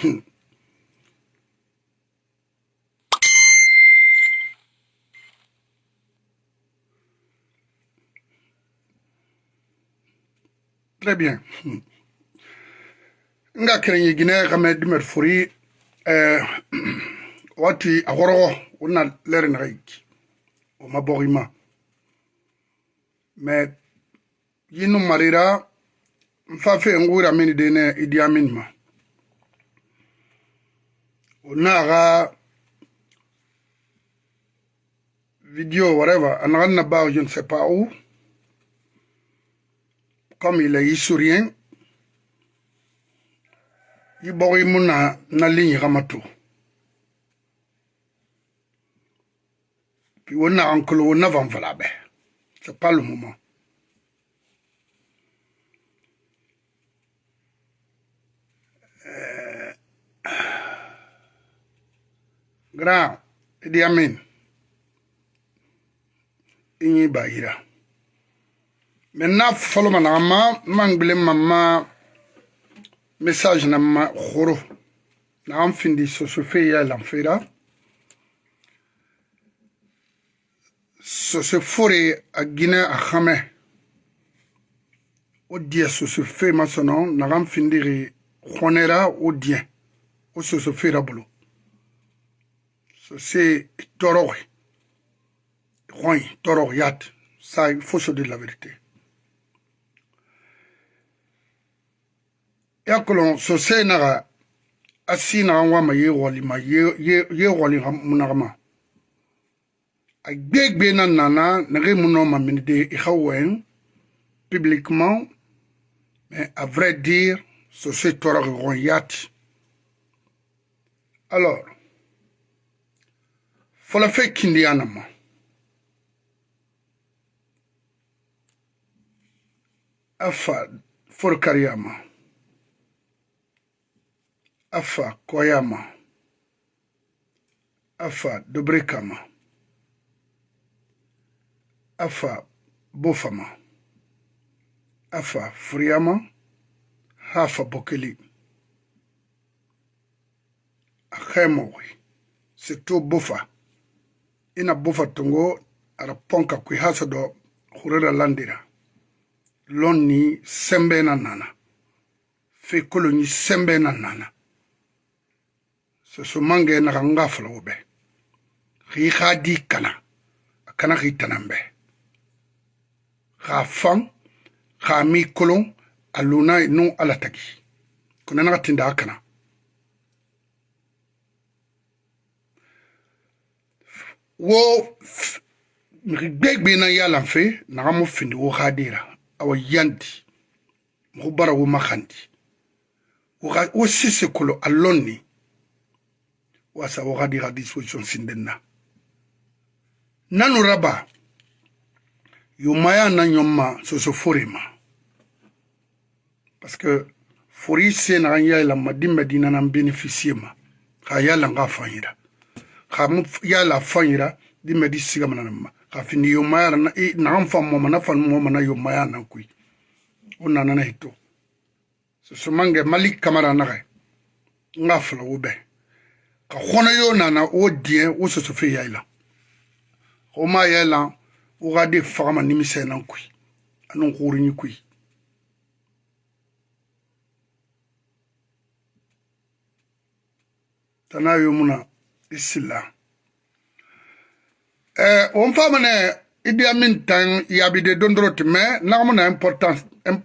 Très bien. Nga krenye gine kame dimer furi eh, wati agorogo una lere na gaiki o maborima. Me yinu marira mfafe ngura mini dene idi amin. Ga vidéo whatever. Anagan na ba je ne sais pas où. Comme il est isourien i bogi mu na ligne gamatu puis on a encore on a van be c'est pas le moment grand Idi Amin. Inyi bayira maintenant fɔlɔ ma naga ma man gbele ma ma message na ma khoro. Na am findi so so fe ya lan fera so se fore a gine a xame o die so so fe ma sono na am findi ri khonera o die o so so fera bolo se toro khoy toro yat ça il faut se dire la vérité. Ya kolon so se naga asi naga wama ye wali ma ye wali munaga ma. A gbegbe na nana nage muno ma minide i hawen publiquement mais à vrai dire so se gon yati alors fola fe kindi anama afa forkariyama afa koyama. Afa dobrekama. Afa bofama. Afa furiyama hafa bokeli. Ahemowi surtout bofa ina bufa tungo aɗa ponka kuy ha soɗo hurera landira. Lonni sembe na nana. Fe koloni sembe na nana. Soso mange naxa nga folowo ɓe xii xa di kana. A kana xii tanan ɓe xa fan xa mi kolon a luna e nu ala tagi kona naxa tinda a kana. wo mixi gbegbe na yalan fe naxa mo findi wo xadera awa yandi muxu bara wo maxandi wo sise kolo a lonni wasa wo xadi xa disposition sinden na. Nanu raba yo maya na ɲɔma soso fori ma. Parce que fori se naxa yayilanma di medina nan bénéficie ma xa yalan xa fanyira xam yala fanyira di medi siga mana ma. Kafin yomayara na i na an fan moma na fan moma na yomaya nan kui o nana na hito sosomange mali kamara naga nga fula wo bɛ ka hɔnɔ yo nana o diɛ o sosofe yaila o ma yaila o ka de fagama nimisɛ nan kui ani horiɲi kui tana yo muna isila. Eh on fama ne idi amin tan yabide dondroti mais na muna importance eh,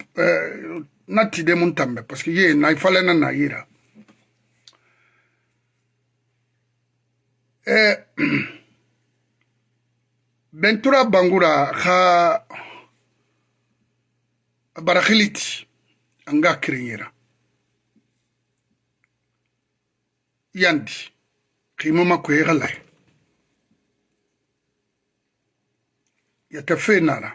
na tide mun tambe parce que ye na ifale na na yira eh bentura bangura ha barakhiliti anga krinyira yandi qiimo ma kuyiga leh yatafenana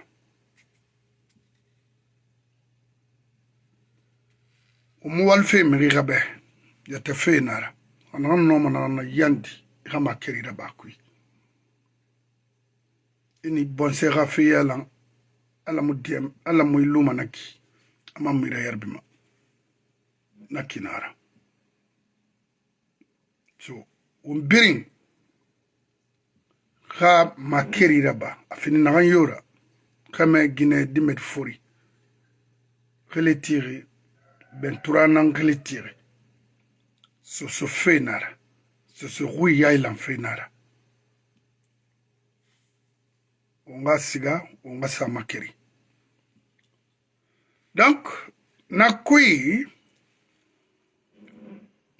umuwal fe migi gabe yatafenana anagan noma nanana yandi igama kerira bakui ini bonse ga fe yalan alamu diam alamu iluma naki ama mira yarbima nakinara so un birin ka makeri raba afini nagan yora kame gine dimet fori. Kele tiri bentura nan kele tiri. So so fenara so so hui yailan fenara onga siga onga sa makeri. Donc na kui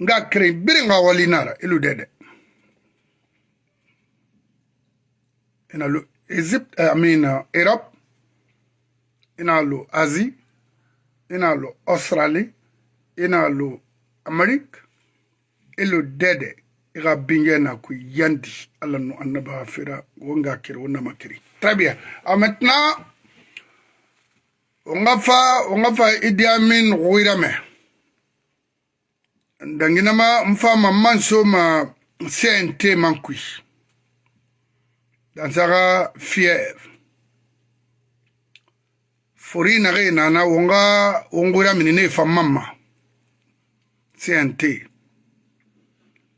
nga kere biri nga walinara ilu dede. Ina lo Egypte I mean uh, Europe. Ina lo Asie. Ina lo Australie. Ina lo Amerique ilu dede iga binge na ku yandi. Ala no annaba fira wonga kere wona makiri. Très bien. Ah, maintenant on va fa on va fa Idi Amin ruirame danginama mfama manso ma CNT mankui dansaka fièvre fori nage nana wonga wongura minine famama CNT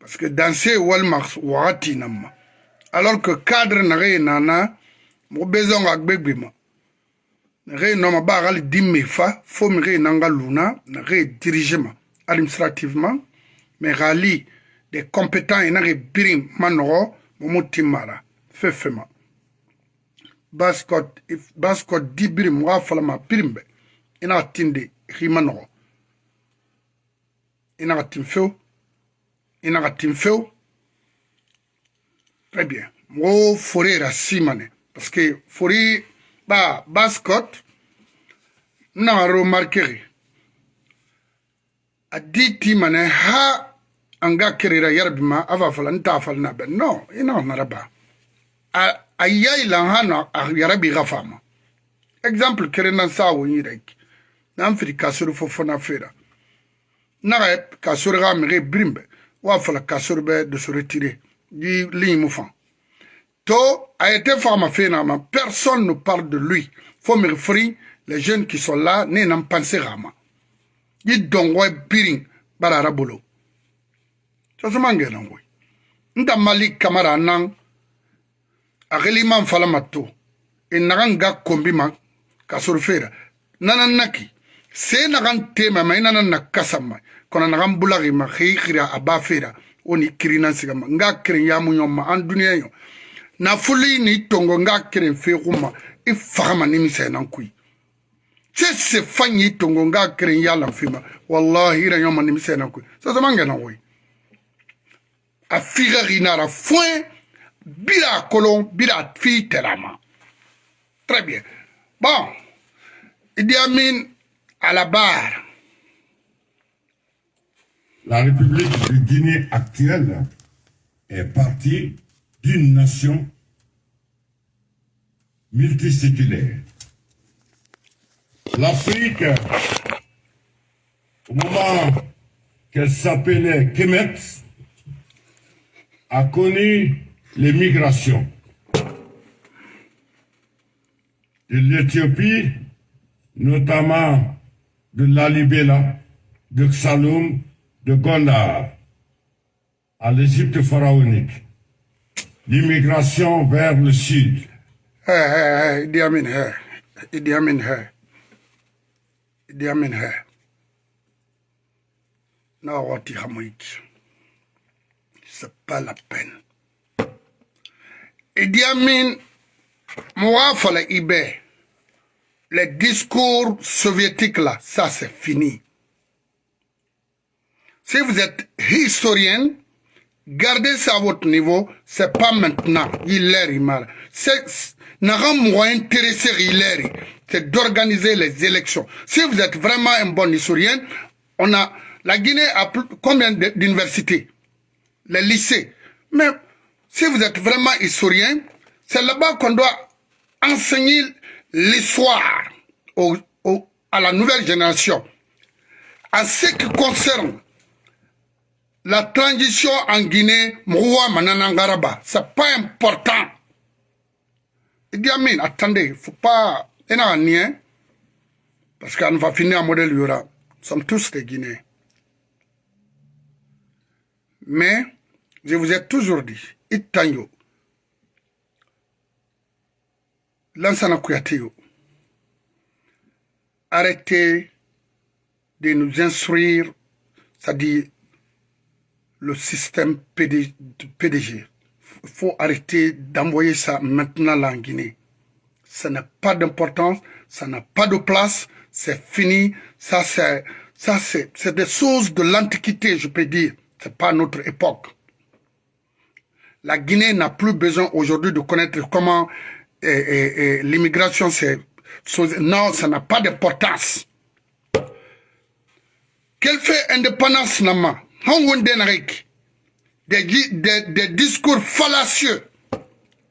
parce que danser walma wakati namma alors que cadre nage nana mo besoin ga gbegbema nage noma ba gali dimme fa fo mi ge nanga luna nage dirigement administrativement mɛ rali de compétent ina ge birin ma nɔgɔ mumu ti mara. Fɛfɛ ma. Baskɔt di birin muga falama birin bɛ ina tin de xi ma nɔgɔ ina ga tin few ina ga tin few très bien. Mɔgɔ fori ra si mane parce que fori ba baskɔt n naga remarquer a di ti mane ha an ga kirira yarbi ma a va fala n ta fala na bɛ no i na nara ba a a yayi lan ha na a yarabi ga fama exemple kere na sa wo yi rek. Na an firi kasori fo fo na fera. Na ga kasori ga mi ge brimbe. Wa fala kasori bɛ de so retire. Di ligne mu fan to a été fama fena ma personne ne parle de lui. Faut me refri les jeunes qui sont là ne n'en pensent rarement i dɔngɔ birin bara ara bolo sasuma ngɛnan koyi n ta mali kamara nan akiliman falamatu inagan e ga kombima kasurfera nanan naki. Se nagan tema ma e inanan nakasama kona nagan bulagi ma khikira abafera oni kirina sigama nga kirin yamu nyoma an duniya yo. Na fuli ni tongo nga kirin fe kuma ifahama e ni misenan kuyi kui se se fanyi tongo nga kirin ya lan fima. Wallahi ra yoma ni misa nan kui sa sama ngana woi a figa ginara foin bira kolon bira fi terama. Très bien. Bon. Idi Amin à la barre. La République de Guinée actuelle est partie d'une nation multiséculaire. L'Afrique, au moment qu'elle s'appelait Kemet, a connu les de l'Éthiopie, notamment de Lalibela, de Xaloum, de Gondar, à l'Égypte pharaonique. L'immigration vers le sud. Idi Amin. Idi Amin, Na. C'est pas la peine. Idi Amin, Mouafala Ibe, les discours soviétiques là, ça c'est fini. Si vous êtes historien, gardez ça à votre niveau, c'est pas maintenant. Il est mal. C'est c'est d'organiser les élections. Si vous êtes vraiment un bon historien, on a la Guinée a combien d'universités, les lycées. Mais si vous êtes vraiment historien, c'est là-bas qu'on doit enseigner l'histoire au, à la nouvelle génération. En ce qui concerne la transition en Guinée, Mouwa Mananangaraba, c'est pas important. Idi Amin, attendez, faut pas. A un parce qu'on va finir un modèle sommes tous des Guinéens. Mais Je vous ai toujours dit, Itanyo, Lansana Kouyateyo, arrêtez de nous instruire, c'est-à-dire le système PDG. Il faut arrêter d'envoyer ça maintenant là en Guinée. Ça n'a pas d'importance, ça n'a pas de place, c'est fini. Ça, c'est, ça, c'est, des choses de l'Antiquité, je peux dire. C'est pas notre époque. La Guinée n'a plus besoin aujourd'hui de connaître comment l'immigration, c'est... Non, ça n'a pas d'importance. Quelle fait indépendance nama des, des, des discours fallacieux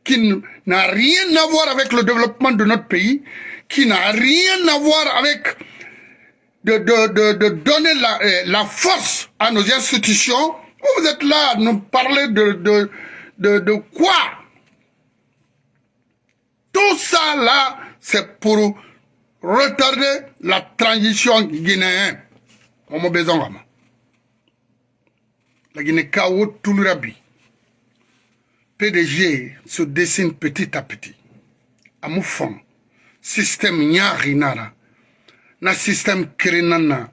qui n'a rien à voir avec le développement de notre pays, qui n'a rien à voir avec de, de, de, de donner la, euh, la, force à nos institutions. Vous êtes là à nous parler de, de, de, de quoi? Tout ça là, c'est pour retarder la transition guinéenne. On besoin lakini kawo tulura bi pdg se dessine petit à petit. Amu fɔn système ɲaari nara. Na système kerenan na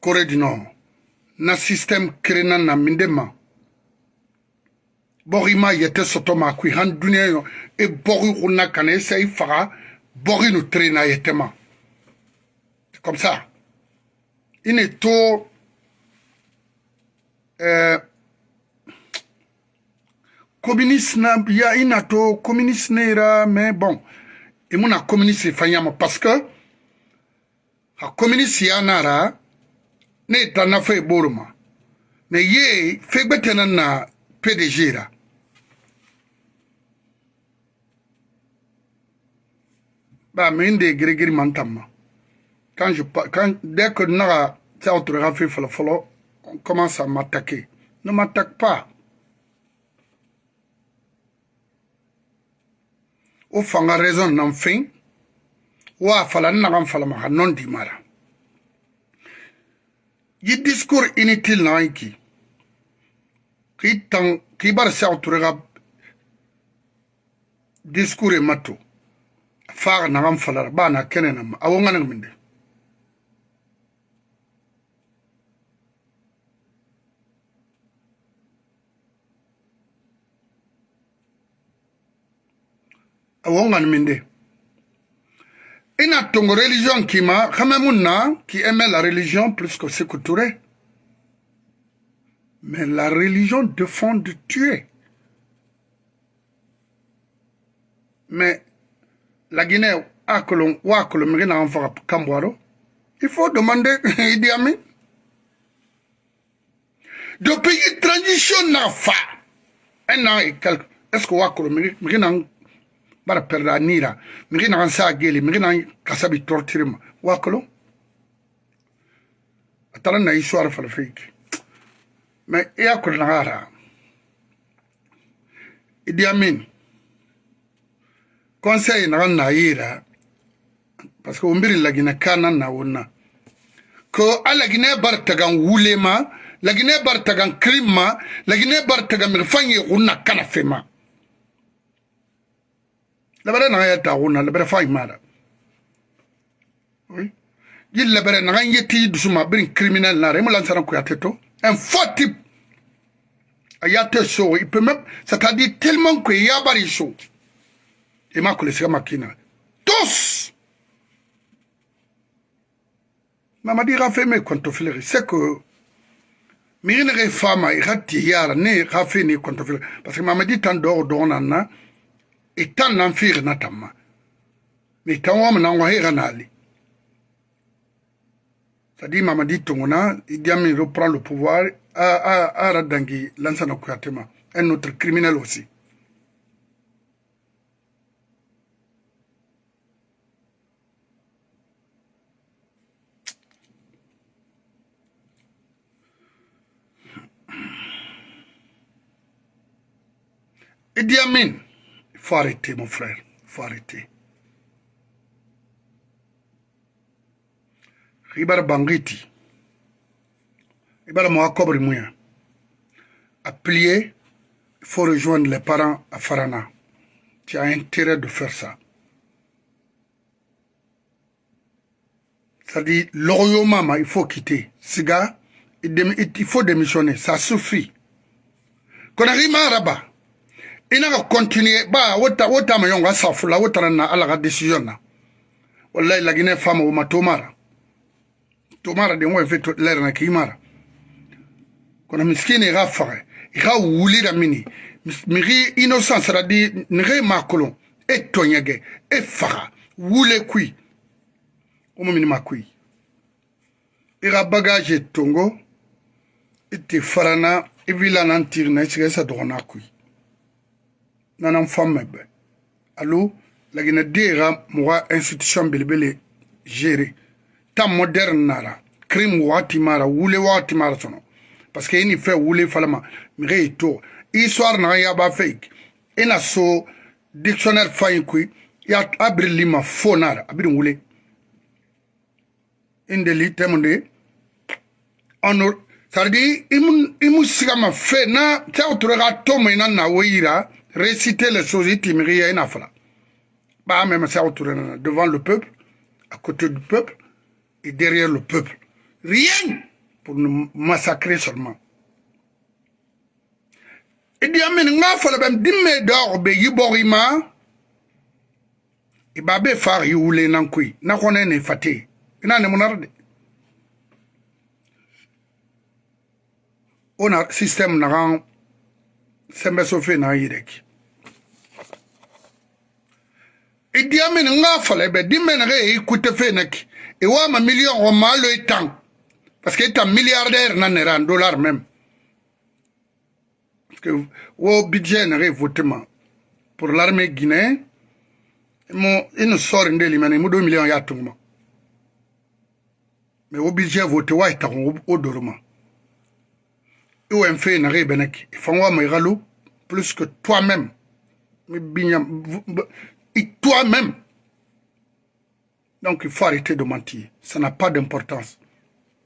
kore di nɔ na système kerenan na minde ma bɔgi ma yɛtɛ sɔtɔ ma kui. Han duniɲa yɔ e i bɔgi kunna kana i sa i faga bɔgi nu tere na yɛtɛ ma. Comme ça. I ne to Eh, communiste na ya i na to communiste ne yira mais bon i mu na communiste fɛn yama parce que a communiste ya na ra ne ye danna fɛ i b'o ma mais ye fɛn gbɛ tɛ na na pdg ra ba min de girigiri man tamma quand je quand dès que naga tɛ autographe fɔlɔ fɔlɔ on commence à m'attaquer. Ne m'attaque pas. O fanga raison nan fin wa fala nagan fala ma non di mara. Yi discours inutile na ki ki tan ki bar sa turega discours mato. Faga nagan fala ba na nan minde awongan minde ina tongo religion kima kama munna qui aimait la religion plus que Touré mais la religion défend de tuer. Mais la Guinée il faut demander Idi Amin de pays transition n'a fa un an et quelques est-ce que mérina bara perda nira. Migi nagan sa geli migi nan kasabi tortirima wakolo atala na histoire fala feki mais iya kul nagara idi amin conseil nagan na yira parce que umbiri lagina kana na wonna ko alagine bar tagan wulema lagine bar tagan krima lagine bar tagan mirfanye unna kana fema lebere naga ya dagona lebere fa imara. Oui. Yi lebere naga ye ti dusuma birin criminel nara imu lansana kuyate to. Un faux type. Aya te so. Il peut même c'est à dire tellement que yabari so. Ima kulisiga makina. Tous! Mamadi ga fe me kontofilere c'est que miri ne ge fama i ga tiyara ne ga fe ne kontofilere parce que mamadi tan dogo dogo nan na ittan nan fiigna tamma mi ittan wam nan wa hega nali. Sadi mamadi tongona idiami reprend le pouvoir à à à radangi lansana kuyatema. Un autre criminel aussi. Idi Amin faut arrêter, mon frère. Faut arrêter. Ribar Bangiti. Ribar Moa Kobri Mouya. à plier, il faut rejoindre les parents à Farana. Tu as intérêt de faire ça. C'est-à-dire, l'Oroyomama, il faut quitter. Siga, il faut démissionner. Ça suffit. i na ka continue ba wo ta wo tama yɔn ka safu la wo tara na ala ka decision na wallahi laginɛ fama wo ma to mara to mara den wo fe to lɛrɛ na k'i mara kono miskini i ka faga i ka wuli da mini migi innocence ra di nige ma kolon e tɔɲɛgɛ e faga wule kui wo ma mini ma kui i ka bagage tongo. I te farana. I vilana n tirina i sigɛ sa dɔgɔna kui nanan famme bɛ alo lagina deera muga institution belebele géré. Ta moderne nara crime wagati mara wule wagati mara sono. Parce que ini fɛ wule falama mige yi to histoire naga yaba fɛ ina so dictionnaire fayi kui ya abiri lima fo nara abiri wule. Indeli temunde honor sardi imu sigama fe na tɛ tura ka to mai na na woyira réciter les choses itimiriya ina fala ba même ça devant le peuple à côté du peuple et derrière le peuple. Rien pour nous massacrer seulement. Idi amin nga fala bam dimme dor be yiborima ibabe far yule nankui na ne on a système na sembe so fe na yireki idi amin nga fala be dimme na e kute fe nak wa ma million o ma lo etan parce que ta milliardaire na ne ran dollar même parce que wo budget na votement pour l'armée guinéenne mo ino sor ndeli mane mo 2 millions ya tungma mais wo budget voté wa ta o doroma OMF n'a rien benek. Il faut moi plus que toi-même. Et toi-même. Donc il faut arrêter de mentir. Ça n'a pas d'importance.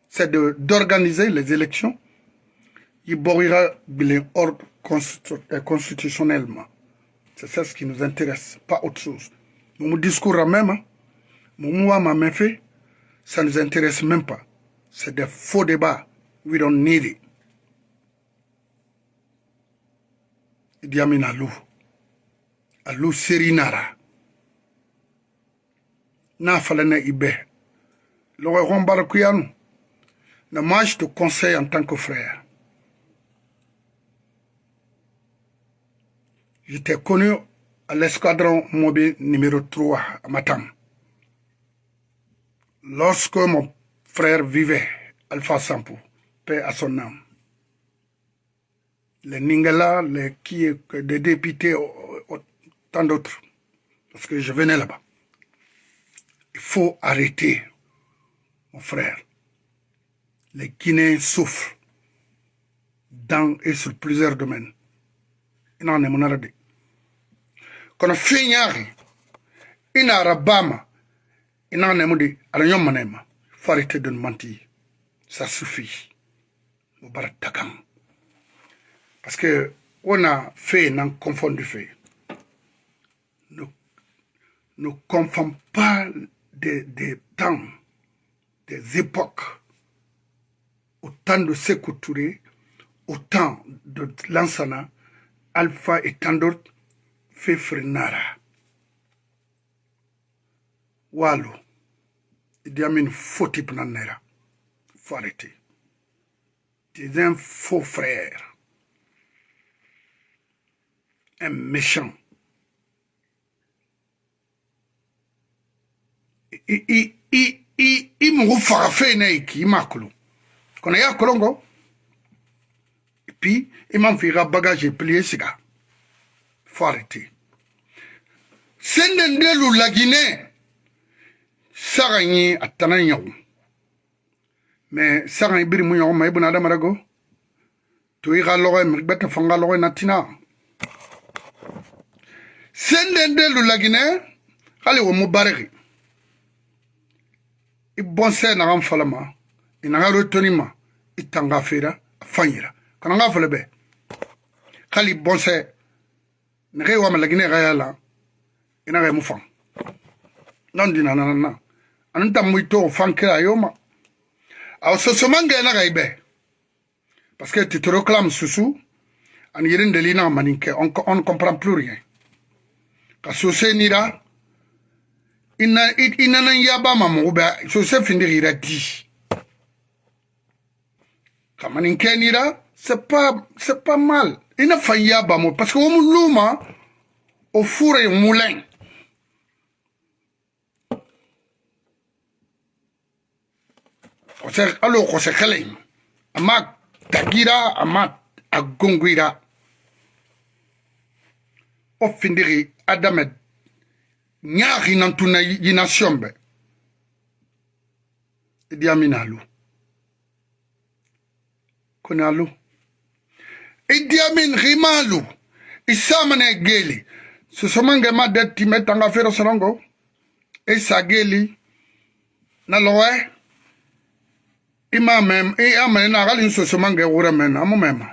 C'est d'organiser les élections. Il boira ordre constitutionnellement. C'est ça ce qui nous intéresse, pas autre chose. Mon discours même, mon mot m'a fait, ça ne nous intéresse même pas. C'est des faux débats. We don't need it. Idi Amin Alou. Serinara. Na falana ibe. Le roi je te conseille en tant que frère. J'étais connu à l'escadron mobile numéro 3 à Matam. Lorsque mon frère vivait, Alpha Sampo, paix à son âme, les Ningala, les qui des députés, tant d'autres, parce que je venais là-bas. Il faut arrêter, mon frère. Les Guinéens souffrent dans et sur plusieurs domaines. Il en est mon arrêt. Quand on fait une arabama, il en est mon dit, alors il faut arrêter de mentir. Ça suffit. Mubarak parce que on a fait, non confondu fait. Ne, ne confond pas des, des, temps, des époques. Au temps de Sekou Touré, au temps de Lansana, Alpha et tant d'autres, fait Frenara. Wallo, il y a une faux type Il faut arrêter. C'est un faux frère un méchant. i mugu faga fena i k'i ma kolon kɔnɔ y'a kolon kɔ et puis i man fɔ i ka bagage plié siga faut arrêter senden delu laginɛ saga ye a tana ɲagu mais saga i biri mu ɲɔgɔn ma i bena adamada go to i ka lɔgɔ mi gbɛtɛ fanga lɔgɔ na tina senden de lula guinée hali wo mubariki i bɔnsɛ naga n fala ma i naga rotoni ma i tanga fera a fanyira kana nga fala bɛ hali bɔnsɛ nege i wama laginɛ ka ya la i naga mu fan nan dina nanana ani ta mu i to fan kira a yoma aw sosomangɛ naga i bɛ parce que titoro kalam susu ani yirindeli naga manin kɛ on ne comprend plus rien. ka sose nira i nana yaba ma mogo bɛ sose findigi ira di. Ka manin kɛ nira c'est pas c'est pas mal. I na fan yaba mo parce que wo mu luma o fure mulɛn alo kɔsɛ kɛlɛ a ma tagira a ma a gongira o findigi adamed nyaaxi nan tuna yina siombe idi amin alu kone alu idi amin xima alu i samane geeli sosomange ma de time tanga fero sorongo. I sa geeli na loxe i ma mem i amene na xalin sosomange wura men amu mema.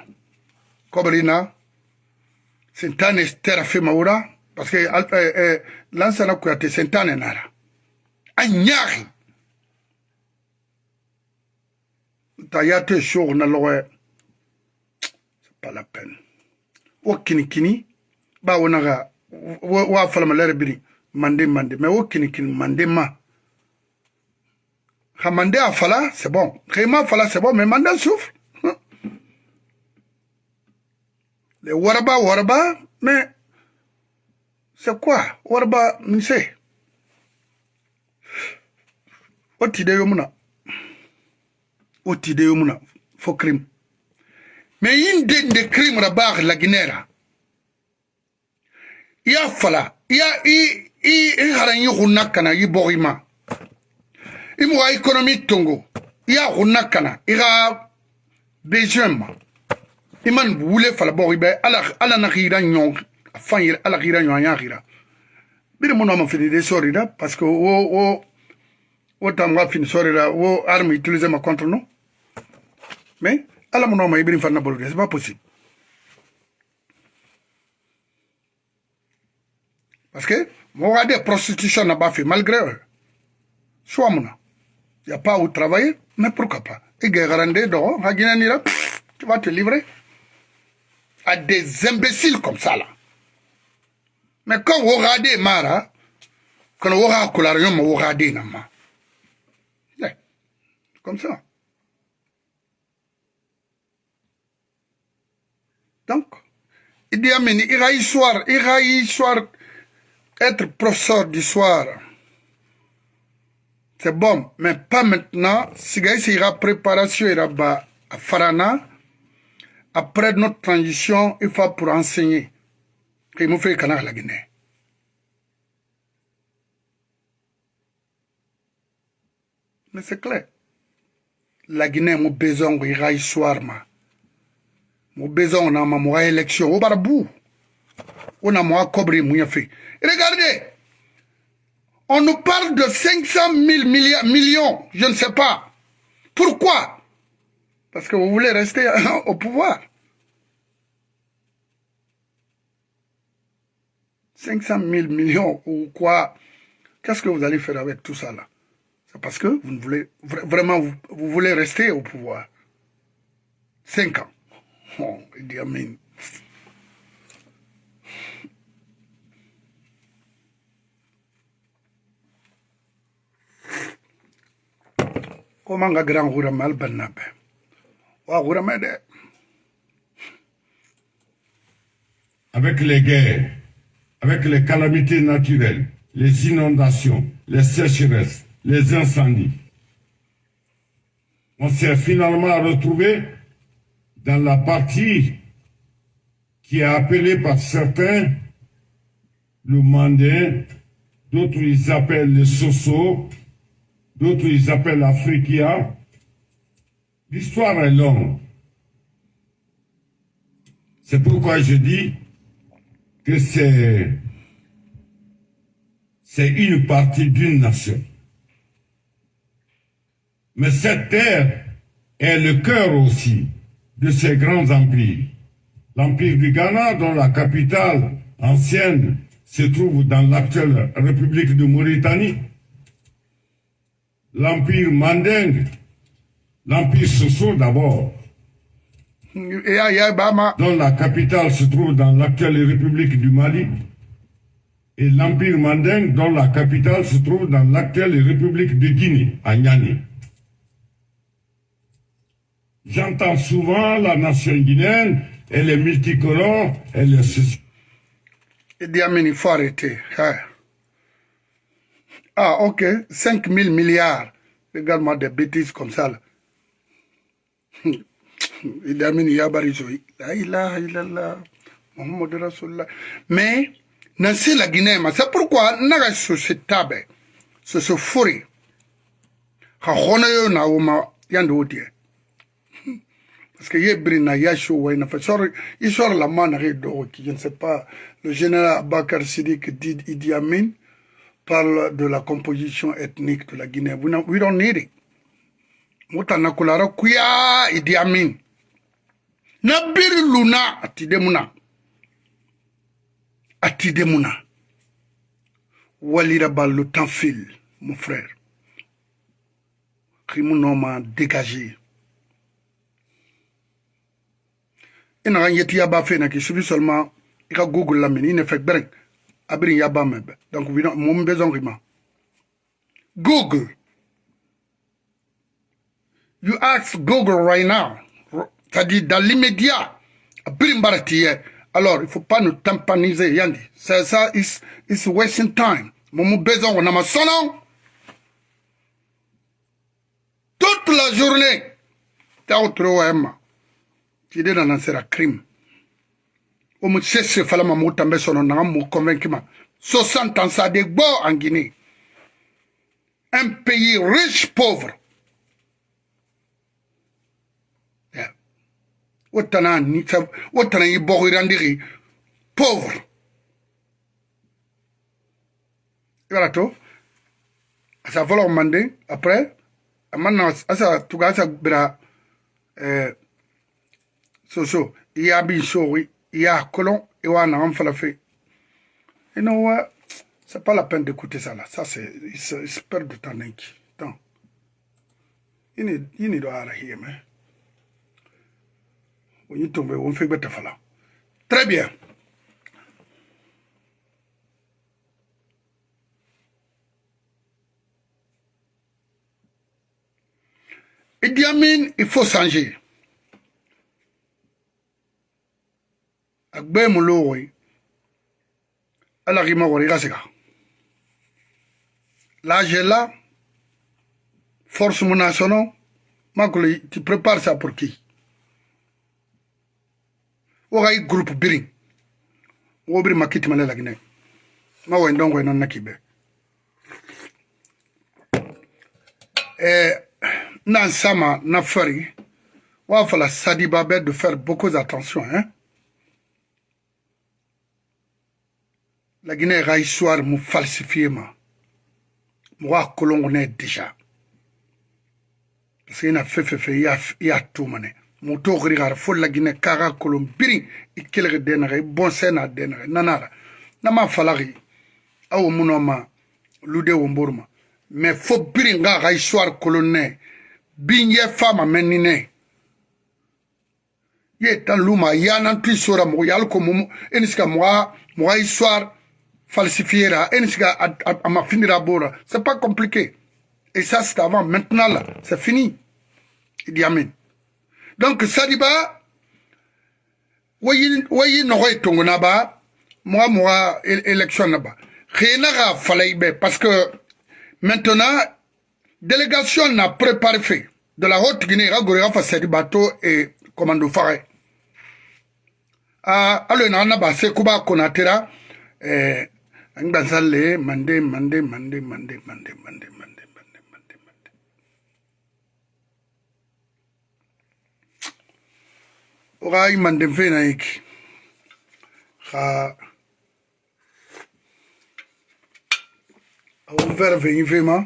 Kobrina sintane terafima wura. Parce que eh, eh, lansana kuyate sentane nara. A ñaaxi ta yate show na lowe c'est pas la peine. Wo kini kini ba wonaga wa falama lere biri. Mande mande mais wo kini kini mande ma. Ha mande a fala c'est bon. Xema fala c'est bon mais mande souffre les waraba waraba mais c'est quoi waraba mise o tide yo muna o tide yo muna fo crime mais yin den de crime ra baax la ginera ya fala ya i i i haran yi hunna kana yi bogima i mo économie tongo ya hunna kana i ga besoin ma. I man wule fala bogi be ala ala na gira nyon fan yir ala gira nyon ya gira biri ma fini de sori parce que wo wo wo tam ga fini sori da wo arme utiliser ma contre nous mais ala no ma ibiri fan na bolu c'est pas possible Parce que, moi, des prostitutions n'a fait, malgré eux. Soit Il n'y a pas où travailler, mais pourquoi pas Et Guérandé, tu vas te livrer à des imbéciles comme ça, là. Mais quand vous regardez Mara, quand vous regardez, vous regardez, comme ça. Donc, il dit, il y a histoire, il y a histoire, être professeur d'histoire, c'est bon, mais pas maintenant. Si il y a préparation, il y a à Farana, après notre transition, il faut pour enseigner. Canard la Guinée. Mais c'est clair. La Guinée, mon besoin, il y a histoire, mon besoin, on a ma élection, au barabou. On a moi cobri, mon fait. Regardez, on nous parle de 500 000 millions, je ne sais pas. Pourquoi? Parce que vous voulez rester au pouvoir. 500 000 millions ou quoi Qu'est-ce que vous allez faire avec tout ça là? C'est parce que vous ne voulez vraiment rester au pouvoir. 5 ans. Oh, Idi Amin. Wa gourama de Avec les guerres, avec les calamités naturelles, les inondations, les sécheresses, les incendies, on s'est finalement retrouvé dans la partie qui est appelée par certains le mandin, d'autres ils appellent le soso, d'autres ils appellent l'Afriquia. L'histoire est longue. C'est pourquoi je dis que c'est une partie d'une nation. Mais cette terre est le cœur aussi de ces grands empires. L'Empire du Ghana, dont la capitale ancienne se trouve dans l'actuelle République de Mauritanie. L'Empire Mandingue, l'Empire Soso d'abord, dont la capitale se trouve dans l'actuelle République du Mali, et l'Empire Mandingue, dont la capitale se trouve dans l'actuelle République de Guinée, à Niani. J'entends souvent la nation guinéenne, elle est multicolore, elle est ceci. Il faut arrêter. Hein. Ah, ok. 5 000 milliards. Regarde-moi des bêtises comme ça. Là il amini ya la ilaha illallah rasulullah. Mais nan se la guinée c'est pourquoi na ka soso tabe soso fori ka hɔnɔ yo na wo ma yan de parce que la ma na je ne sais pas le général Abakar Siddiq dit Idi Amin parle de la composition ethnique de la Guinée. We don't need it. Mutana kulara kuya Idi Amin. na biri luna atide muna. Atide muna. Walira ballo temps fil mon frère. Kimu noma dégager ina kan yeti yaba fe na ki subi seulement i ka google lamini i ne fɛ gbɛrɛn a biri yaba mɛ donc mo min bɛ zɔn k'i ma google you ask google right now. C'est-à-dire dans l'immédiat. Alors, il ne faut pas nous tampaniser. Yandi. C'est ça, it's, it's wasting time. Mon besoin, on a ma. Toute la journée. T'as autre OM. Tu dis dans un crime. On me cherche, fallait ma mot tambe son, on un 60 ans, ça a des en Guinée. Un pays riche, pauvre. pauvre. Voilà tout à sa voleur mandé après maintenant à sa tout cas ça bra euh soso il y a bien il y a colon et on a en fait et non c'est pas la peine d'écouter ça là. Ça c'est ils se perdent du temps il ne doit rien hein on y tombe on fait bête fala très bien. Idi Amin, il faut changer. agbe mulo woi ala ki ma wori kasika l'âge est là. Force munasono makule tu prépares ça pour qui? wogai groupe biri. Wo biri makiti male eh de faire beaucoup attention hein. La Guinée a histoire mu falsifié ma. Moi colon on est déjà parce qu'il a fait fait fait il a tout muto xiri xar fo lagine kaxa kolon biri i kelexe denaxe i bonse na nanara. Nama falaxi awo munoma lude womboruma me fo biri nga xa histoire fama men ni ne. Ye tan luma yanantu i sora mogo yal ko mumu ini siga moxa moxa falsifiera ini siga a bora. C'est pas compliqué. Et ça c'est avant maintenant c'est fini. Idi amin donc Sadiba, wayi wayi nogoy tongo naba, moi moi élection e, naba. Rien à faire parce que maintenant délégation n'a préparé fait de la haute Guinée ragorera face Sadibato et commando Faré. Ah alors naba c'est Kuba Konatera. Eh, Ngazale, mandé, mandé, mandé, mandé, mandé, mandé, mandé. Oga i mande fe na yeki. Xa awon fere fe yin fe ma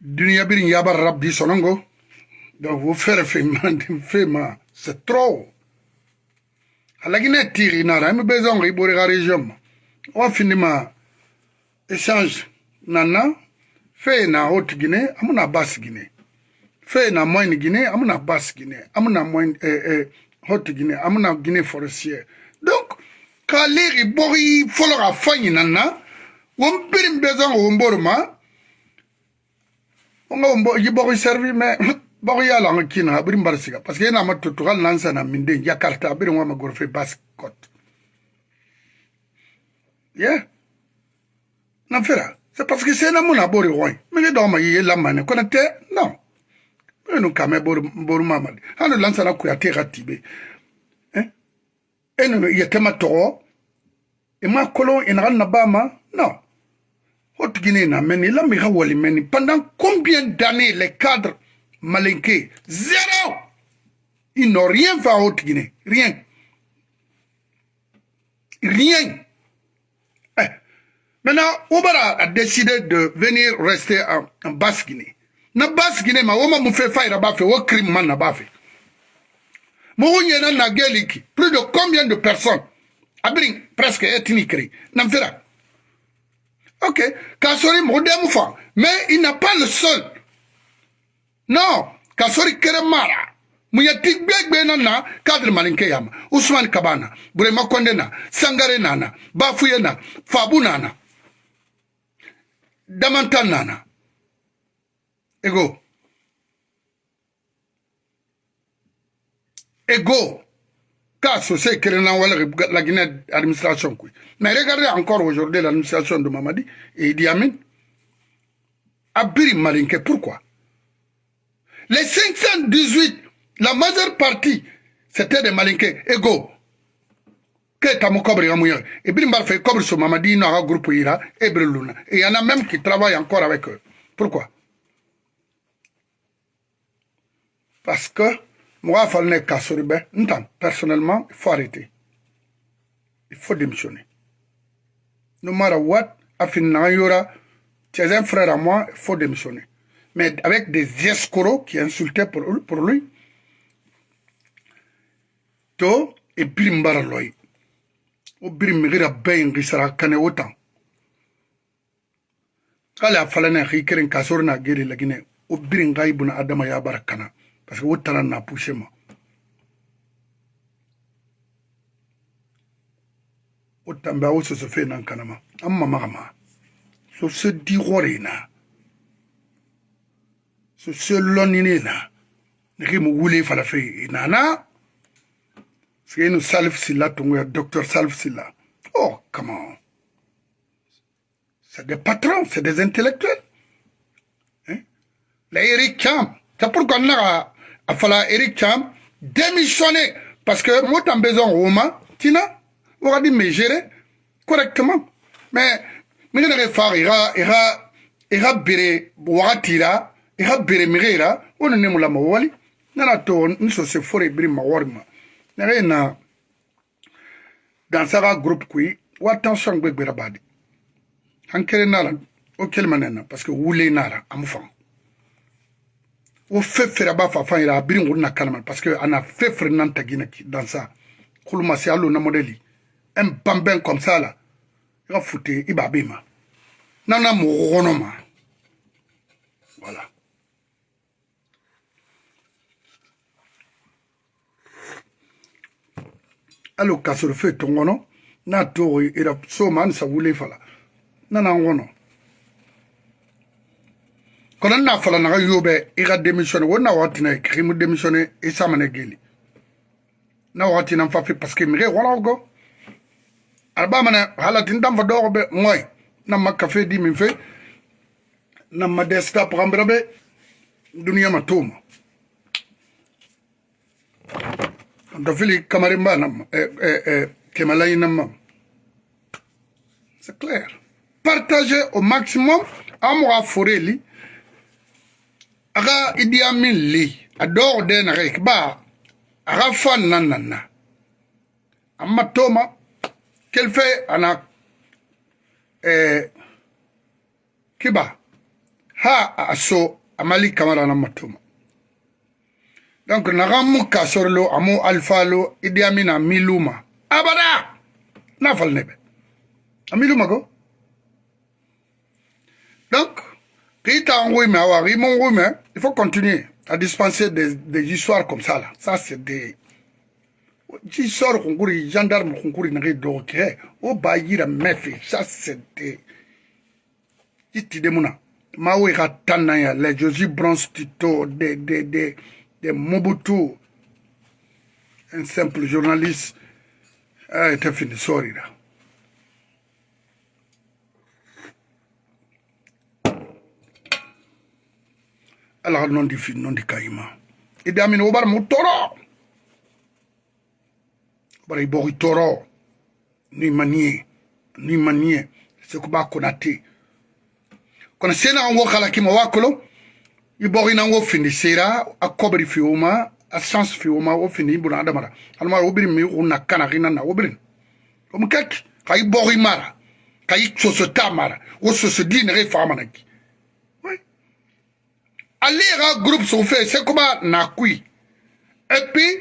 duniya birin yabar rabdi sonongo. Donc wo fere fe mande fe ma. C'est trop. Halagine tiri nara. Mi besoin ri bori ga région ma wa finima échange. Nana fe na haute guinée amuna basse guinée fɛn na mine guinée an bɛna bas guinée an bɛna mine ɛɛ ɛɛ hot guinée an bɛna guinée forestière. Donc k'ale bɔgɔ fɔlɔ ka fɔ ɲinan na wɔn biri bɛ sɔn k'o bori ma n ko bɔgɔ sɛrifi mɛ bɔgɔ y'a la an ka kin na a biri bari siga parce que e n'a ma tutu hali n'an sanna min den jakarta a biri n ko a ma gorofe bas cote yeah. Na fera c'est parce que c'est na mun a bori wɔn mi ni dɔw ma i ye lamani kɔnɔ tɛ non. Nous kame bor bor mamad hanu lansa na kuya te gatibe hein? Eno yetema to e ma kolon ina na bama non Guinée n'a mené la Wali meni pendant combien d'années les cadres malinqué. Zéro. Ils n'ont rien fait à Haute-Guinée. Rien. Rien. Eh. Maintenant, Oubara a décidé de venir rester en, en Basse-Guinée. Na Basse-Guinée, ma woma fait faille là-bas, fait, crime man na bafe mo hunye na geliki, plus de combien de personnes? Abring, presque ethnique, mfira Ok, Kassori Moudem mais il n'a pas le seul. non ka sori kere mara. Muyati gbegbe na na kadri malinke yama usman kabana burema konde na sangare nana bafuye na fabu nana damantan nana ego ego ka associé Kérénan wala la Guinée administration. Mais regardez encore aujourd'hui l'administration de Mamadi et Idi Amin. Abiri Malinke, pourquoi? Les 518, la majeure partie, c'était des malinqués égaux. Que. Et bien, il sur Mamadi, no a groupe Breluna. Et il y en a même qui travaillent encore avec eux. Pourquoi? Parce que, moi, il fallait Kassoribe, personnellement, il faut arrêter. Il faut démissionner. No matter what, tu es un frère à moi, il faut démissionner mais avec des escrocs qui insultaient pour, pour lui. To et birim baraloy. O birim migira bayin gisara kane autant. Kala falana khikirin kasor na geri lagine o birin gaibuna adama ya barakana parce que o tana na poussé ma. O tamba o so so fe nan kanama. Amma magama. So se di gore na. so sellonine na neke mo wule fala fe nana sike salif silla tongo ya docteur salif silla oh comment c'est des patrons c'est des intellectuels hein? Eric Champ c'est pourquoi on a fala Eric Champ démissionner parce que moi t'as besoin Roma tina on me gérer correctement. Mais mais il ira ira ira ira bere wakati la i ka bere mege yira wo ni nemu lama wali. Nana to n sose fore na dansaga groupe kui wa tension gbegbera badi. Han kere nara o kelima nena parce que wule nara fan wo fe fere ba fa fan yira a biri nguru na kalama parce que ana fe fere nan tagina ki dansa kuluma si alo na modeli un bambin comme ça là ka fute i b'a be ma. Nana mɔgɔ kɔnɔ ma. Voilà. Alo kasoro fe to ngono na to ira so man sa wule fala na na ngono kono n na falanaga yo bɛ i ka démissionné wo na wagatina krimu démissionné i samane geli na wagatina n fafi parce que mige walago araba mane halatin danfa dɔgɔ bɛ ŋɔi na ma kafe di min fe na ma desta pagambira bɛ duniya ma toma dɔfili kamarin ba nam eh, eh, eh, kemalayi nam mam c'est clair. Partager au maximum an mɔgɔ a fore li aga idi amin li ador de na rek ba aga fan nan nan na. Amma toma fait ana eh, kiba. Ha aso amali kamara na matoma. Donc naga mu kasoro lo amu alfa lo idi amina miluma. Abada! Na fal nebe. Amiluma go. Donc ri mon ngui me il faut continuer à dispenser des, histoires comme ça là. Ça c'est des histoires kunkuri gendarme kunkuri nagi do ke o ba yira mefi ça c'est des iti de muna mawe ka tanna ya les Josie Bronze Tito des des des des Mobutu. Un simple journaliste ah, était fini sorry là ala ka nɔ di fi nɔ di ka i ma. I da min o bari mu tɔɔrɔ. Bari i bɔ i tɔɔrɔ. Ni ma ni ye ni ma ni ye seko b'a konate kono sena an wo kala kima wa kolo. I bɔ i na wo findi sera a kɔbiri fi o ma a chance fi o ma o findi i buna adamara adamara o biri mi o na kana kina na o biri. O mu kɛki ka i bɔ i mara ka i soso ta mara o soso di nege fa mana ki ale ka groupe sogo fɛ sekuba nakui. Et puis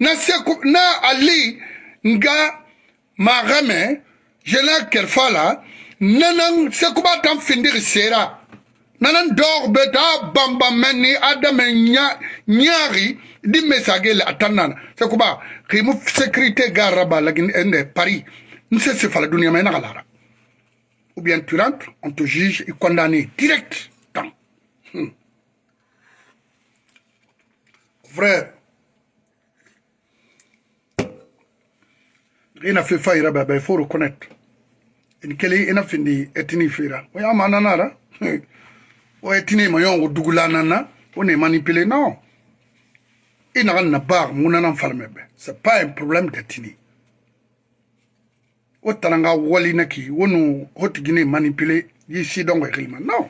na seku na ale nga magamɛ jena kɛrɛfa la nanan sekuba tan findiri sera. Nanan dɔg bɛ taa ah, bambamɛ ni adamɛ nya nyaari di mesage la a tan nana sekuba kimu sécurité garaba lagin ɛndɛ paris. N se sefala duniyama i naga lara ou bien tu rentres on te juge i condamné direct. Ina fi fayira ba bai faut reconnaître in kele ina findi etini fira o ya mana nara. O etini ma yon dugula nana. O ne manipuler non ina na bar muna nan farme be c'est pas un problème d'etini. O taranga wali naki. Wonu hotigine manipuler yi si dongo kilma non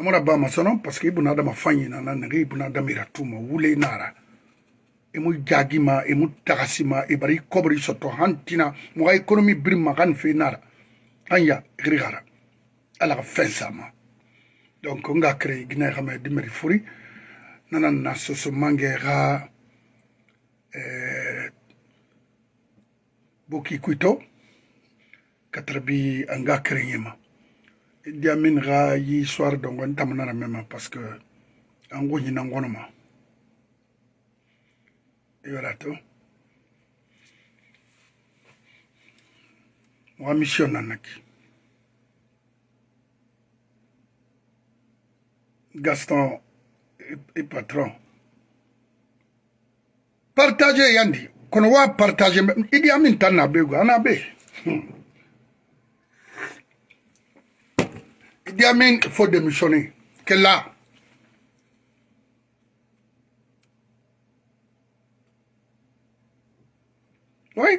amara ba masono parce que ibuna adama fanyina na nagi ibuna adama iratuma wule nara emu jagima emu tagasima ibari kobri soto hantina muga economy birma kan fe nara anya grigara ala ka fen sama donc nga créé gina xama dimeri furi. Nana na soso mange ga euh, boki kuito katrabi anga créé ma Idi Amin ga yi soir dongo ntamana na mema parce que ango nyina ngono ma. Yora to. Wa mission nanaki Gaston et patron. Partager yandi kono wa partager Idi Amin tan na hmm. Il faut démissionner. Que là. Oui.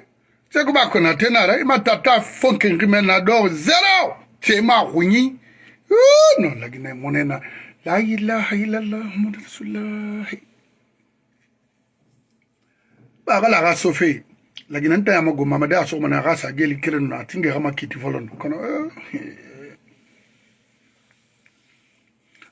C'est comme qu'on a tenu, il m'a tata zéro. C'est ma rougni. Oh non, la Guinée. La ilaha illallah, Muhammad Rasulullah. Ba la. La Guinée mana ga sa geli kirin. Kono eh.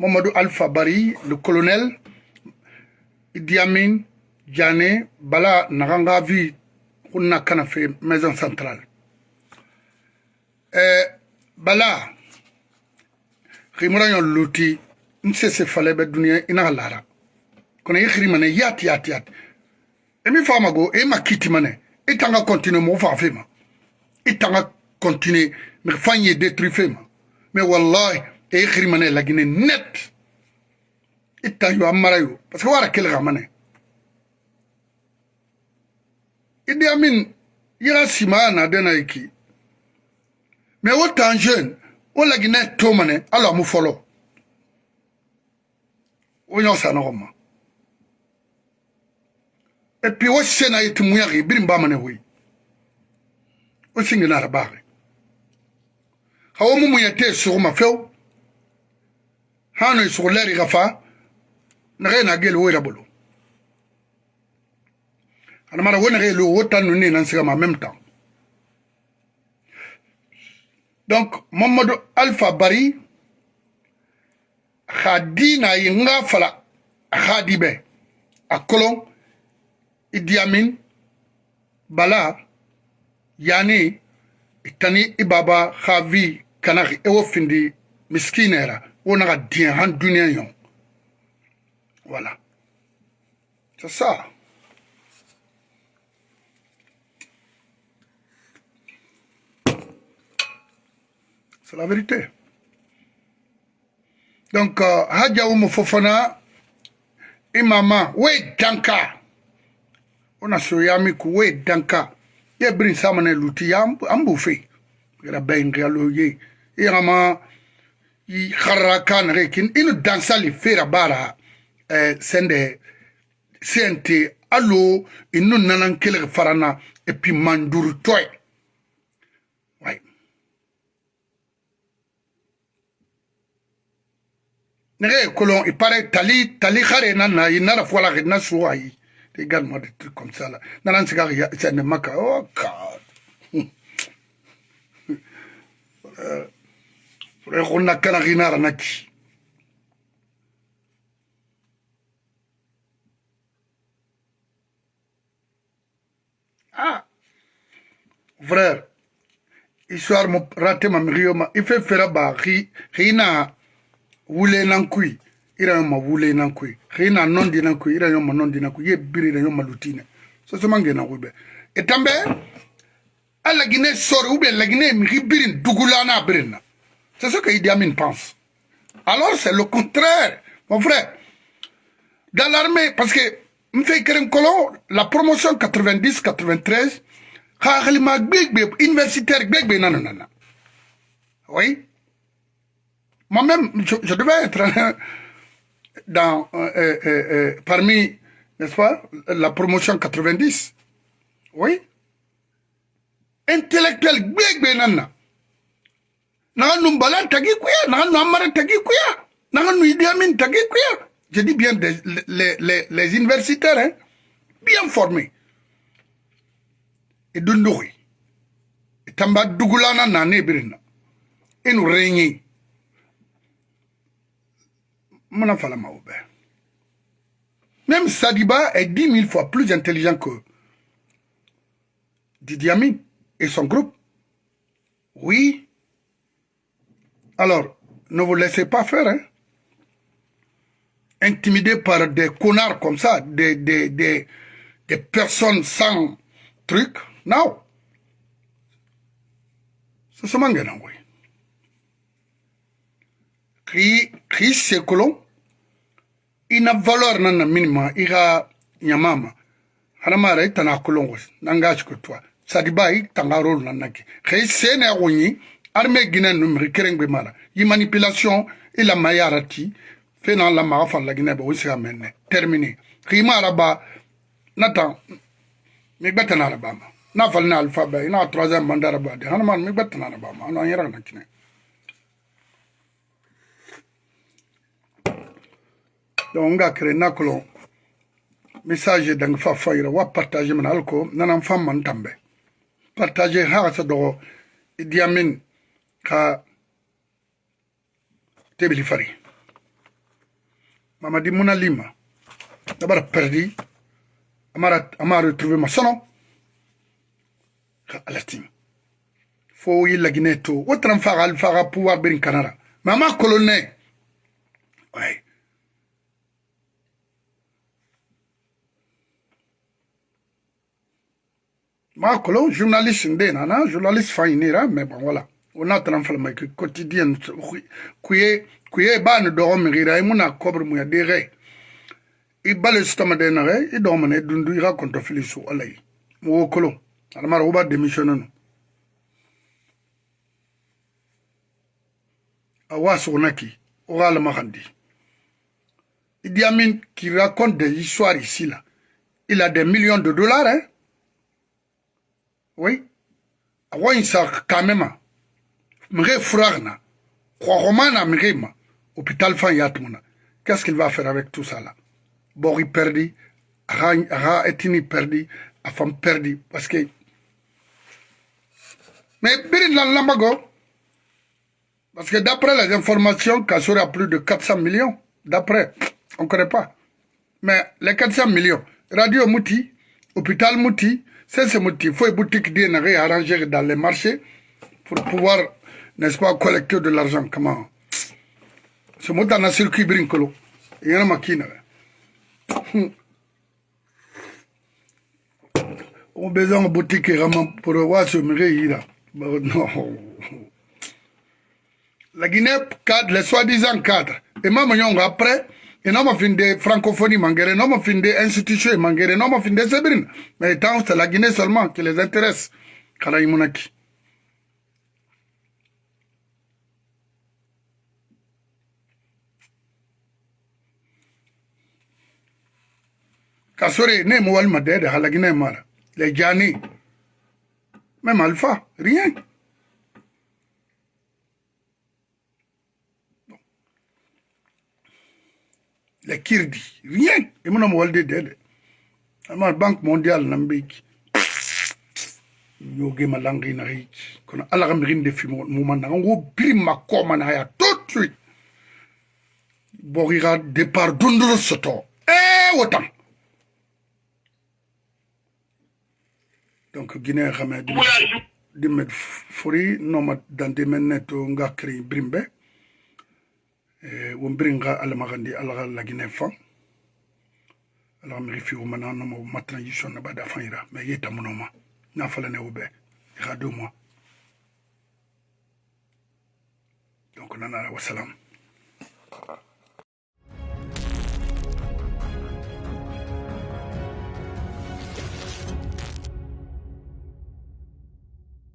Mamadou Alpha Bari, le colonel, Idi Amin, Diane, Bala Naganga Vi, Kuna Kanafe, maison centrale. Eh, Bala, Rimura yon luti, nse se fale be dunia ina lara. Kona yikhri mane yat yat yat. Emi fama go, e ma kiti mane, e tanga continue mo fa fema. E tanga continue, me fanye détruit fema. Mais wallahi, e xiri mane lagine net itta yo amara yo parce que wara kel gamane idi amin yira sima na dena iki mais wo tan jeune wo lagine to mane alo mu folo o ɲɔ sa nɔgɔ ma et puis o sena ye ti muɲaki birin ba mane hoyi o singina ara baare ha o mu muɲa te suguma few hano isukuleri kafa nage na gel wo irabolo anamara wo nage lo wo tanu ni nan sigama en même temps. Donc mamadou alpha bari xa di na ye nga fala xa di be a kolon idi amin bala yani itani ibaba xa vi kana ewo findi miskinera wona ka diɲɛ han duniya yon. Voilà. C'est ça. C'est la vérité. Donc uh, haja umu fofana imama we danka. Ona soyami ku we danka. Ye brin samane luti ambu fe gara bayin galo ye yama i harra kan rekin inu dansali fera bara eh, sende sente alo inu nanan kele farana et puis manduru toy. Ouais nege kolon il paraît tali tali khare nana i nara fola na suwa yi également des trucs comme ça là. Nanan siga c'est ne maka. Oh god. Euh, re go nna kanagina ranaki. Ah. Frère histoire mo rate mamigi yo ma i fe fera ba gi gi na wule nan kui ira yo ma wule nan kui gi na nondi nan kui ira yo ma nondi nan kui ye biri ira yo ma lutine. So so mange na kube e tambe a lagine sori ube lagine migi birin dugula na birin na. C'est ce que Idi Amin pense. Alors c'est le contraire, mon frère. Dans l'armée, parce que Mfei Colon, la promotion 90-93, universitaire, nanana. Oui. Moi-même, je, je, devais être dans, euh, euh, euh, parmi, n'est-ce pas, la promotion 90. Oui. Intellectuel, nanana naga nu Balan tagi kuya naga nu Amara tagi kuya naga nu Idi Amin tagi kuya. Je dis bien des, les, les, les universitaires hein, bien formés. E dundugi e tamba dugulana nane birina. Inu renyi mona fala maoube même Sadiba est dix mille fois plus intelligent que Didi Amin et son groupe. Oui alors, ne vous laissez pas faire, hein. Par des connards comme ça, des, des, des, personnes sans truc. Non. C'est ce. Qui, qui c'est que l'on, il n'a valeur nana minima, il a nyamama. Hanamara, il t'a kolon, n'engage que toi. Sadiba, il t'a rôle nanaki. Qui c'est n'a armée guinéenne numérique kerengbe mala yi manipulation la mayara ti fena la guinée amenne terminé. Araba mi na fal na alpha ba ina troisième mandat araba de. Hanman mi betana araba ma. Ana yara na kine donc message dang fa wa partager man alko fam man ha ka tebili fari mamadi muna lima dabara perdi amara ama retrouvé ma sono ka alatim fo yilla gine to wotran faga al faga pouvoir berin kanara mama colonne ouais. Ma colon journaliste ndena na journaliste fa inira mais bon voilà wona tana falma ke quotidien kuye kuye ba ni dogo mi gira i muna kobre mu ya dege i de na i dogo mane dundu i ga konto fili su alai mu wo kolo. Almara uba démissionné no awa sugnaki o ga lama khandi. Idi Amin qui raconte des histoires ici, là, il a des millions de dollars, hein. Oui. Kamema. Mre fragna. Kwahomana mrema. Hôpital fan yatmuna. Qu'est-ce qu'il va faire avec tout ça là? Bori perdu. Ara etini perdu. A femme perdu. Parce que. Mais Birin Lambago. Parce que d'après les informations, Kassour a plus de 400 millions. D'après, on ne connaît pas. Mais les 400 millions, Radio Mouti, Hôpital Mouti, c'est ce Mouti. Il faut une boutique arrangée dans les marchés pour pouvoir, n'est-ce pas, collecter de l'argent. Comment Ce mot dans un circuit brincolo. Il y a une machine. On besoin de boutique pour voir ce mérite. Non la Guinée cadre, les soi-disant cadres. Et même après, et non, fin de francophonie mangere, non, fin de institution mangere, non, fin de sébrine. Mais tant c'est la Guinée seulement qui les intéresse. kasore ne mo walima dɛɛ de halagina mara le jani même alpha rien. Le kirdi rien. E mona mo walde dɛɛ de. Ama banque mondiale na mbeki yoge malangi na hiki kono ala ga mirin de fimo mo mananga ngo biri makoma na ya tout de suite. Bogira départ dundro soto. Eh, e wotan donc guinée xamé dimet fori noma dante men to ngakri brimbe. Wombiringa alamagandi alaga lagine fan. Alaga miri fi wumana nomo ma transition na bada fanira mais yeta munoma na fala ne ube ira deux mois. Donc nana wassalam